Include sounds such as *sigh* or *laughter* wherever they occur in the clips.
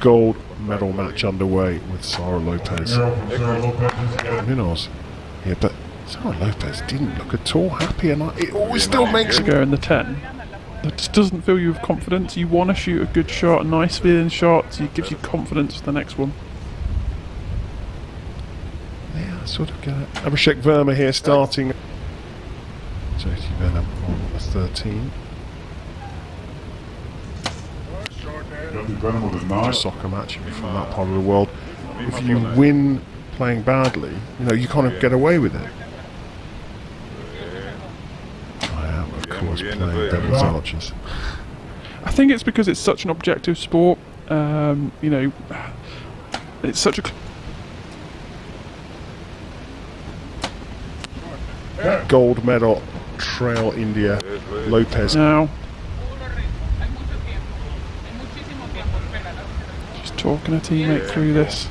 Gold medal match underway with Sara Lopez. Munoz here, but Sara Lopez didn't look at all happy, and I, it always still makes it go in the 10. That just doesn't fill you with confidence. You want to shoot a good shot, a nice feeling shot. It gives you confidence for the next one. Yeah, sort of get it. Abhishek Verma here starting. Jyoti Verma on the 13. Just soccer match if you're from that part of the world. If you win playing badly, you know, you kind of get away with it. I am, of course, playing Devil's Archers. I think it's because it's such an objective sport. Um, you know, it's such a. Gold medal, Trail India, Lopez. Now. Talking a teammate through this.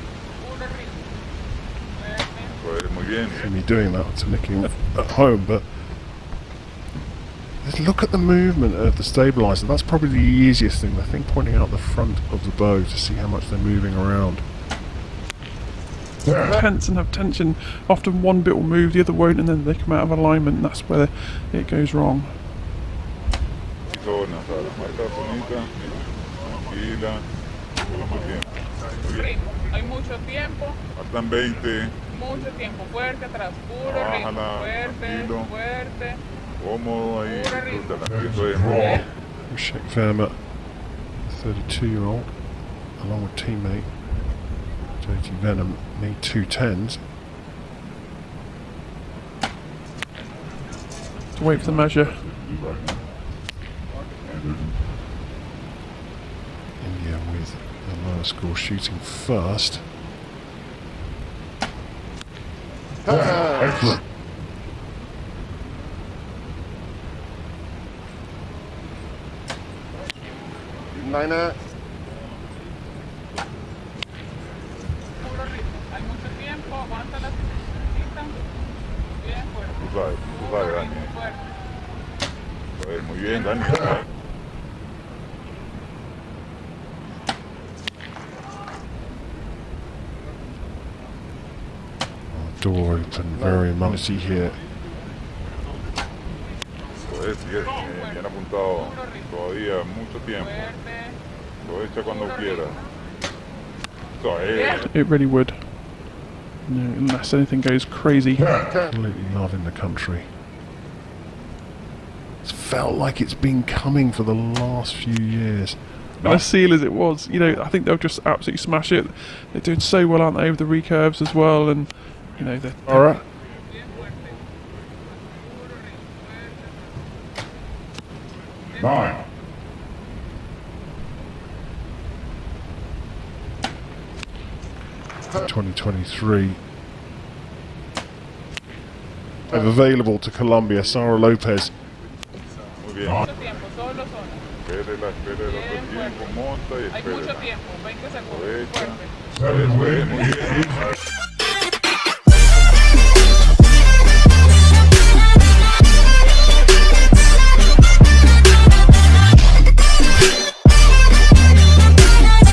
me doing that to Nicky at home, but just look at the movement of the stabilizer. That's probably the easiest thing. I think pointing out the front of the bow to see how much they're moving around. Tense and have tension. Often one bit will move, the other won't, and then they come out of alignment. And that's where it goes wrong. Hay mucho tiempo. Faltan 20. Mucho tiempo. Fuerte atrás. Puro ritmo. Fuerte, tranquilo. fuerte. Cómodo ahí. Puro ritmo. disfrútala. Eso es. Abhishek Verma, 32 year old, along with teammate Jyoti Vennam, need two tens. To wait for the measure. India with the lower score shooting first. Excellent. Niner. Puro ritmo. Hay mucho tiempo. Aguanta la necesita. Bien fuerte. Tú sabes, tú sabes, Puro Dani. ritmo. Fuerte. Pues, muy bien, Dani. Door open, very here. Pues, eh, apuntado. Todavía mucho tiempo. Fuerte. Aprovecha cuando quiera. It really would. No, unless anything goes crazy. *laughs* Absolutely loving the country. It's felt like it's been coming for the last few years. As seal as it was, you know, I think they'll just absolutely smash it. They're doing so well, aren't they, with the recurves as well, and you know, they're, All right. Nine. Twenty twenty three. Available to Colombia, Sara Lopez. Muy bien. Mucho tiempo. Solo zona. Espérela, espérela todo el tiempo. Monta y Hay mucho tiempo. 20 segundos. Fuerte.